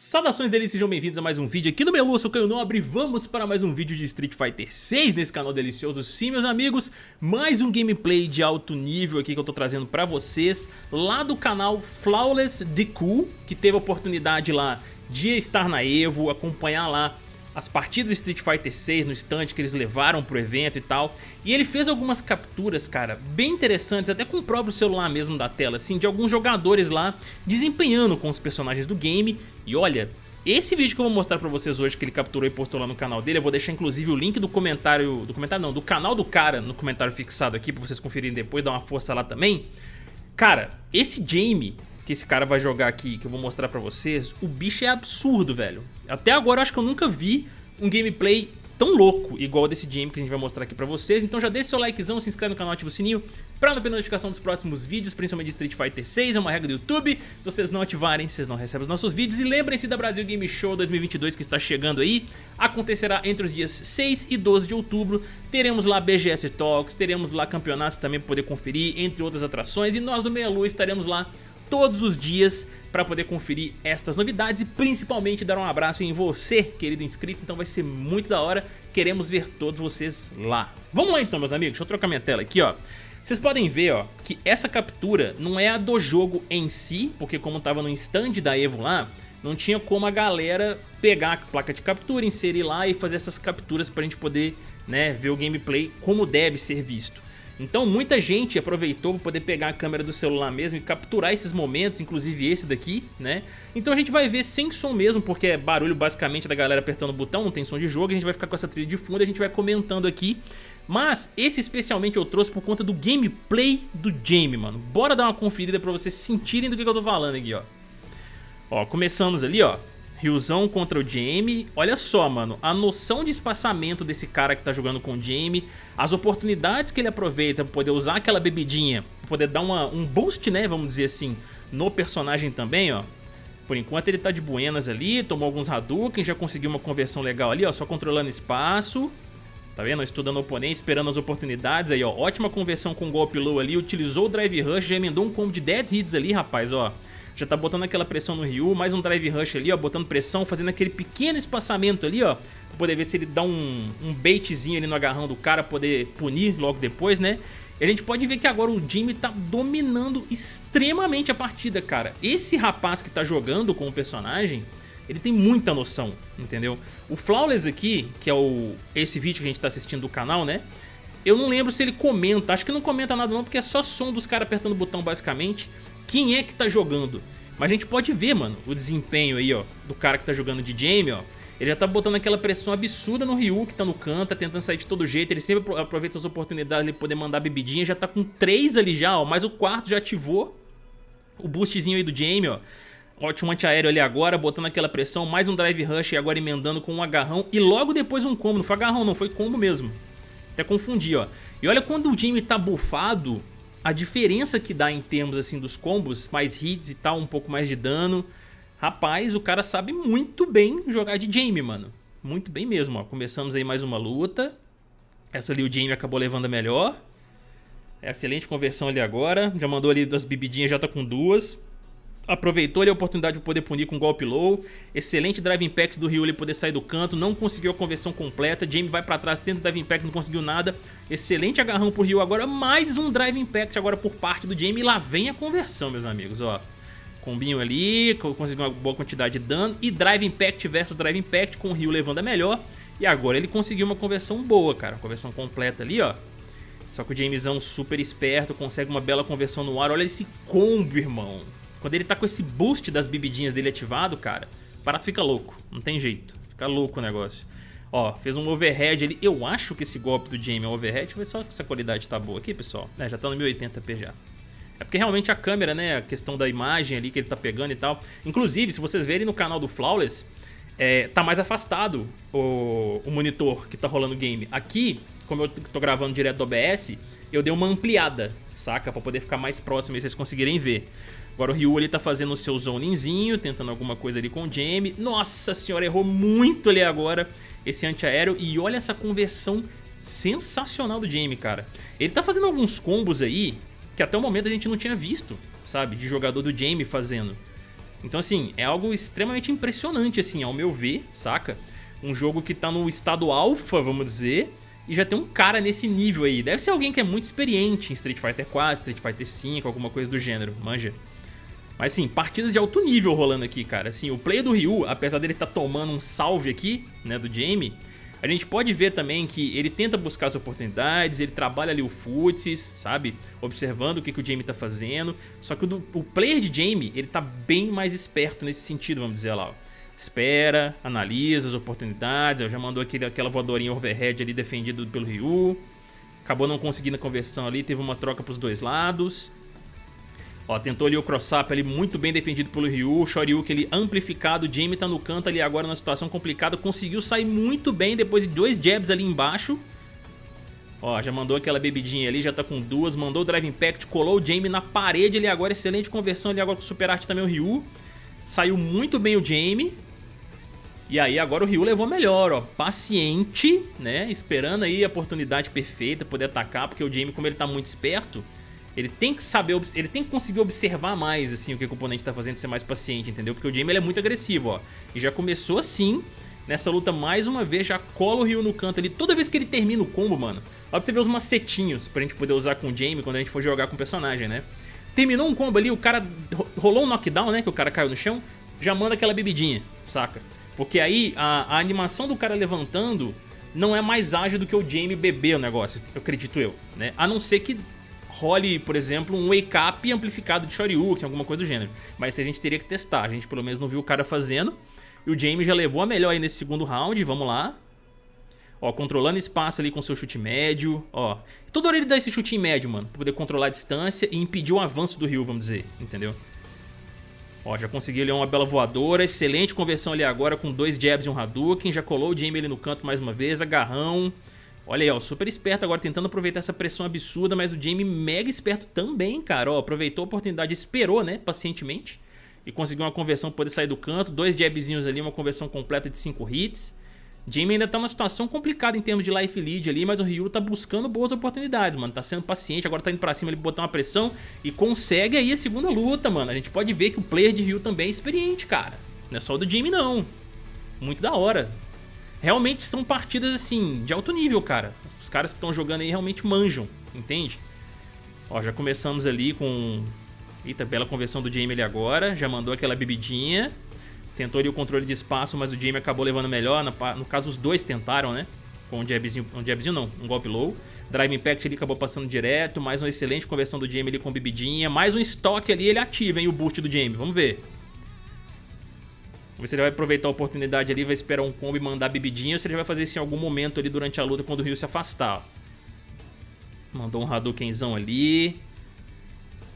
Saudações deles, sejam bem-vindos a mais um vídeo aqui no Melu, eu sou Caio Nobre Vamos para mais um vídeo de Street Fighter 6 nesse canal delicioso. Sim, meus amigos, mais um gameplay de alto nível aqui que eu tô trazendo pra vocês Lá do canal Flawless Deku, que teve a oportunidade lá de estar na EVO Acompanhar lá as partidas de Street Fighter 6 no stand que eles levaram pro evento e tal. E ele fez algumas capturas, cara, bem interessantes, até com o próprio celular mesmo da tela, assim, de alguns jogadores lá desempenhando com os personagens do game. E olha, esse vídeo que eu vou mostrar pra vocês hoje, que ele capturou e postou lá no canal dele, eu vou deixar inclusive o link do comentário, do comentário não, do canal do cara no comentário fixado aqui, pra vocês conferirem depois, dar uma força lá também. Cara, esse Jamie, que esse cara vai jogar aqui, que eu vou mostrar pra vocês, o bicho é absurdo, velho. Até agora eu acho que eu nunca vi um gameplay tão louco igual desse game que a gente vai mostrar aqui pra vocês. Então já deixa seu likezão, se inscreve no canal, ativa o sininho pra não perder notificação dos próximos vídeos, principalmente de Street Fighter 6, é uma regra do YouTube. Se vocês não ativarem, vocês não recebem os nossos vídeos. E lembrem-se da Brasil Game Show 2022 que está chegando aí. Acontecerá entre os dias 6 e 12 de outubro. Teremos lá BGS Talks, teremos lá campeonatos também pra poder conferir, entre outras atrações. E nós do Meia Lua estaremos lá todos os dias para poder conferir estas novidades e principalmente dar um abraço em você, querido inscrito, então vai ser muito da hora, queremos ver todos vocês lá. Vamos lá então, meus amigos, deixa eu trocar minha tela aqui, ó. Vocês podem ver, ó, que essa captura não é a do jogo em si, porque como tava no stand da Evo lá, não tinha como a galera pegar a placa de captura, inserir lá e fazer essas capturas pra gente poder, né, ver o gameplay como deve ser visto. Então muita gente aproveitou para poder pegar a câmera do celular mesmo e capturar esses momentos, inclusive esse daqui, né? Então a gente vai ver sem som mesmo, porque é barulho basicamente da galera apertando o botão, não tem som de jogo, a gente vai ficar com essa trilha de fundo e a gente vai comentando aqui. Mas esse especialmente eu trouxe por conta do gameplay do Jamie, mano. Bora dar uma conferida pra vocês sentirem do que eu tô falando aqui, ó. Ó, começamos ali, ó. Ryuzão contra o Jamie. Olha só, mano, a noção de espaçamento desse cara que tá jogando com o Jamie, as oportunidades que ele aproveita pra poder usar aquela bebidinha, pra poder dar uma, um boost, né, vamos dizer assim, no personagem também, ó. Por enquanto ele tá de buenas ali, tomou alguns Hadouken, já conseguiu uma conversão legal ali, ó, só controlando espaço. Tá vendo? Estudando o oponente, esperando as oportunidades aí, ó. Ótima conversão com o golpe low ali, utilizou o Drive Rush, já emendou um combo de 10 hits ali, rapaz, ó. Já tá botando aquela pressão no Ryu, mais um Drive Rush ali, ó, botando pressão, fazendo aquele pequeno espaçamento ali, ó. Pra poder ver se ele dá um, um baitzinho ali no agarrão do cara, poder punir logo depois, né? E a gente pode ver que agora o Jimmy tá dominando extremamente a partida, cara. Esse rapaz que tá jogando com o personagem, ele tem muita noção, entendeu? O Flawless aqui, que é o esse vídeo que a gente tá assistindo do canal, né? Eu não lembro se ele comenta, acho que não comenta nada não, porque é só som dos caras apertando o botão basicamente quem é que tá jogando. Mas a gente pode ver, mano, o desempenho aí, ó, do cara que tá jogando de Jamie, ó. Ele já tá botando aquela pressão absurda no Ryu, que tá no canto, tá tentando sair de todo jeito. Ele sempre aproveita as oportunidades de poder mandar bebidinha. Já tá com três ali já, ó. Mas o quarto já ativou o boostzinho aí do Jamie, ó. Ótimo antiaéreo ali agora, botando aquela pressão. Mais um Drive Rush e agora emendando com um agarrão. E logo depois um combo. Não foi agarrão não, foi combo mesmo. Até confundi, ó. E olha quando o Jamie tá bufado, a diferença que dá em termos assim dos combos, mais hits e tal, um pouco mais de dano. Rapaz, o cara sabe muito bem jogar de Jamie, mano. Muito bem mesmo, ó. Começamos aí mais uma luta. Essa ali o Jamie acabou levando a melhor. Excelente conversão ali agora. Já mandou ali das bebidinhas, já tá com duas aproveitou a oportunidade de poder punir com golpe low. Excelente drive impact do Ryu ele poder sair do canto, não conseguiu a conversão completa. Jamie vai pra trás, tenta drive impact, não conseguiu nada. Excelente agarrão pro Ryu agora, mais um drive impact agora por parte do Jamie. E lá vem a conversão, meus amigos, ó. Combinho ali, conseguiu uma boa quantidade de dano. E drive impact versus drive impact com o Ryu levando a melhor. E agora ele conseguiu uma conversão boa, cara. Conversão completa ali, ó. Só que o Jamesão super esperto, consegue uma bela conversão no ar. Olha esse combo, irmão. Quando ele tá com esse boost das bebidinhas dele ativado, cara, o barato fica louco. Não tem jeito. Fica louco o negócio. Ó, fez um overhead ali. Eu acho que esse golpe do Jamie é um overhead. Deixa eu ver só se a qualidade tá boa aqui, pessoal. É, já tá no 1080p já. É porque realmente a câmera, né, a questão da imagem ali que ele tá pegando e tal. Inclusive, se vocês verem no canal do Flawless, é, tá mais afastado o, o monitor que tá rolando o game. Aqui, como eu tô gravando direto do OBS, eu dei uma ampliada, saca? Pra poder ficar mais próximo e vocês conseguirem ver. Agora o Ryu ali tá fazendo o seu zoninzinho, tentando alguma coisa ali com o Jamie. Nossa senhora, errou muito ali agora esse antiaéreo. E olha essa conversão sensacional do Jamie, cara. Ele tá fazendo alguns combos aí que até o momento a gente não tinha visto, sabe? De jogador do Jamie fazendo. Então assim, é algo extremamente impressionante assim, ao meu ver, saca? Um jogo que tá no estado alfa, vamos dizer, e já tem um cara nesse nível aí. Deve ser alguém que é muito experiente em Street Fighter 4, Street Fighter 5, alguma coisa do gênero, manja. Mas sim, partidas de alto nível rolando aqui, cara. Assim, o player do Ryu, apesar dele estar tá tomando um salve aqui, né, do Jamie, a gente pode ver também que ele tenta buscar as oportunidades, ele trabalha ali o futsis, sabe? Observando o que, que o Jamie tá fazendo. Só que o, o player de Jamie, ele tá bem mais esperto nesse sentido, vamos dizer lá, ó. Espera, analisa as oportunidades, já mandou aquele, aquela voadorinha overhead ali defendido pelo Ryu. Acabou não conseguindo a conversão ali, teve uma troca pros dois lados. Ó, tentou ali o cross-up ali muito bem defendido pelo Ryu, o Shoryuken ali amplificado, o Jamie tá no canto ali agora numa situação complicada, conseguiu sair muito bem depois de dois jabs ali embaixo. Ó, já mandou aquela bebidinha ali, já tá com duas, mandou o Drive Impact, colou o Jamie na parede ali agora, excelente conversão ali agora com o Super Art também o Ryu. Saiu muito bem o Jamie. E aí agora o Ryu levou melhor, ó, paciente, né, esperando aí a oportunidade perfeita, poder atacar, porque o Jamie, como ele tá muito esperto, ele tem que saber, ele tem que conseguir observar mais assim o que o oponente tá fazendo, ser mais paciente, entendeu? Porque o Jamie ele é muito agressivo, ó. E já começou assim, nessa luta mais uma vez, já cola o Ryu no canto ali. Toda vez que ele termina o combo, mano, ó pra você ver os macetinhos pra gente poder usar com o Jamie quando a gente for jogar com o personagem, né? Terminou um combo ali, o cara rolou um knockdown, né, que o cara caiu no chão, já manda aquela bebidinha, saca? Porque aí a, a animação do cara levantando não é mais ágil do que o Jamie beber o negócio, eu acredito eu, né? A não ser que role, por exemplo, um wake up amplificado de Shoryuken, alguma coisa do gênero. Mas isso a gente teria que testar, a gente pelo menos não viu o cara fazendo. E o Jamie já levou a melhor aí nesse segundo round, vamos lá. Ó, controlando espaço ali com seu chute médio, ó. Toda hora ele dá esse chute em médio, mano, pra poder controlar a distância e impedir o avanço do Ryu, vamos dizer, entendeu? Ó, já conseguiu ali uma bela voadora, excelente conversão ali agora com dois jabs e um Hadouken, já colou o Jamie ali no canto mais uma vez, agarrão... Olha aí, ó, super esperto agora tentando aproveitar essa pressão absurda, mas o Jamie mega esperto também, cara, ó, aproveitou a oportunidade, esperou, né, pacientemente, e conseguiu uma conversão poder sair do canto, dois jabzinhos ali, uma conversão completa de 5 hits. Jamie ainda tá numa situação complicada em termos de life lead ali, mas o Ryu tá buscando boas oportunidades, mano, tá sendo paciente, agora tá indo pra cima, ele botar uma pressão e consegue aí a segunda luta, mano. A gente pode ver que o player de Ryu também é experiente, cara, não é só o do Jamie não. Muito da hora realmente são partidas assim, de alto nível, cara. Os caras que estão jogando aí realmente manjam, entende? Ó, já começamos ali com... Eita, bela conversão do Jamie ali agora. Já mandou aquela bebidinha. Tentou ali o controle de espaço, mas o Jamie acabou levando melhor. No caso, os dois tentaram, né? Com um jabzinho, um jabzinho não, um golpe low. Drive Impact ali acabou passando direto. Mais uma excelente conversão do Jamie ali com bebidinha. Mais um estoque ali, ele ativa, hein, o boost do Jamie. Vamos ver. Vamos ver se ele vai aproveitar a oportunidade ali, vai esperar um combo e mandar bebidinha ou se ele vai fazer isso em algum momento ali durante a luta quando o Ryu se afastar. Mandou um Hadoukenzão ali.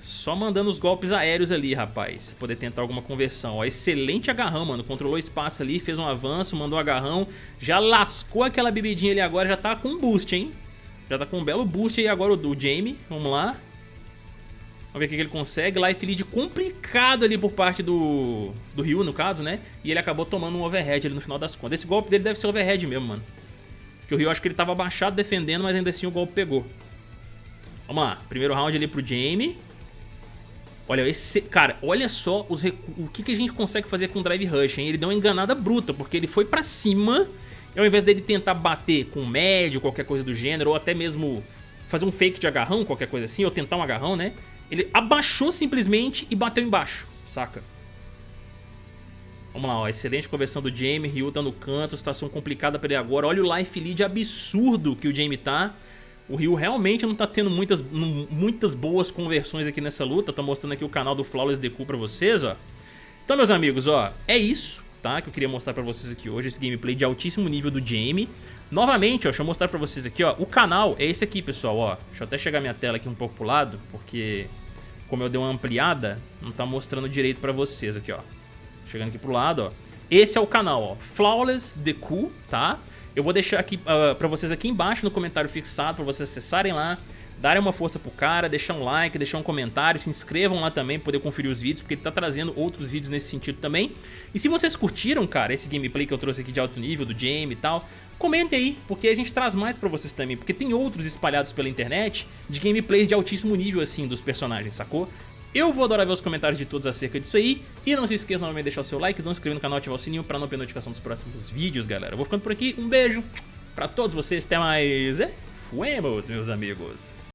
Só mandando os golpes aéreos ali, rapaz. Poder tentar alguma conversão. Ó, excelente agarrão, mano. Controlou o espaço ali, fez um avanço, mandou um agarrão. Já lascou aquela bebidinha ali agora, já tá com um boost, hein? Já tá com um belo boost aí agora o do Jamie. Vamos lá. Vamos ver o que ele consegue. Life lead complicado ali por parte do, do Ryu, no caso, né? E ele acabou tomando um overhead ali no final das contas. Esse golpe dele deve ser overhead mesmo, mano. Porque o Ryu acho que ele tava abaixado defendendo, mas ainda assim o golpe pegou. Vamos lá. Primeiro round ali pro Jamie. Olha, esse... Cara, olha só os o que, que a gente consegue fazer com o Drive Rush, hein? Ele deu uma enganada bruta, porque ele foi pra cima... E ao invés dele tentar bater com médio, qualquer coisa do gênero, ou até mesmo fazer um fake de agarrão, qualquer coisa assim, ou tentar um agarrão, né? Ele abaixou simplesmente e bateu embaixo, saca? Vamos lá, ó, excelente conversão do Jamie, Ryu tá no canto, situação complicada pra ele agora. Olha o life lead absurdo que o Jamie tá. O Ryu realmente não tá tendo muitas, muitas boas conversões aqui nessa luta. Tô mostrando aqui o canal do Flawless Deku pra vocês, ó. Então, meus amigos, ó, é isso, tá? Que eu queria mostrar pra vocês aqui hoje, esse gameplay de altíssimo nível do Jamie. Novamente, ó, deixa eu mostrar pra vocês aqui, ó. O canal é esse aqui, pessoal, ó. Deixa eu até chegar minha tela aqui um pouco pro lado, porque como eu dei uma ampliada, não tá mostrando direito pra vocês aqui, ó. Chegando aqui pro lado, ó. Esse é o canal, ó. Flawless Deku, tá? Eu vou deixar aqui uh, pra vocês aqui embaixo no comentário fixado, pra vocês acessarem lá, darem uma força pro cara, deixar um like, deixar um comentário, se inscrevam lá também pra poder conferir os vídeos, porque ele tá trazendo outros vídeos nesse sentido também. E se vocês curtiram, cara, esse gameplay que eu trouxe aqui de alto nível, do Jamie e tal, Comentem aí, porque a gente traz mais pra vocês também, porque tem outros espalhados pela internet de gameplays de altíssimo nível assim dos personagens, sacou? Eu vou adorar ver os comentários de todos acerca disso aí. E não se esqueça novamente de deixar o seu like, não se inscrever no canal e ativar o sininho pra não perder notificação dos próximos vídeos, galera. Eu vou ficando por aqui, um beijo pra todos vocês, até mais. É, fuemos, meus amigos.